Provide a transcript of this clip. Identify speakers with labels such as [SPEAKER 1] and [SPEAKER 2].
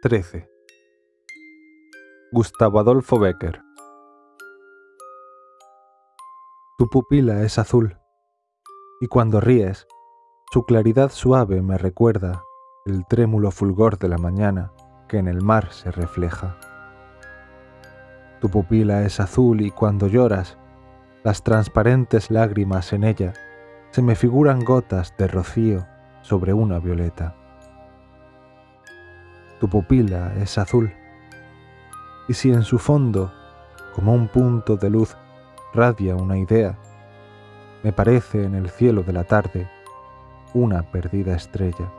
[SPEAKER 1] 13. Gustavo Adolfo Becker Tu pupila es azul, y cuando ríes, su claridad suave me recuerda el trémulo fulgor de la mañana que en el mar se refleja. Tu pupila es azul y cuando lloras, las transparentes lágrimas en ella se me figuran gotas de rocío sobre una violeta. Tu pupila es azul, y si en su fondo, como un punto de luz, radia una idea, me parece en el cielo de la tarde una perdida estrella.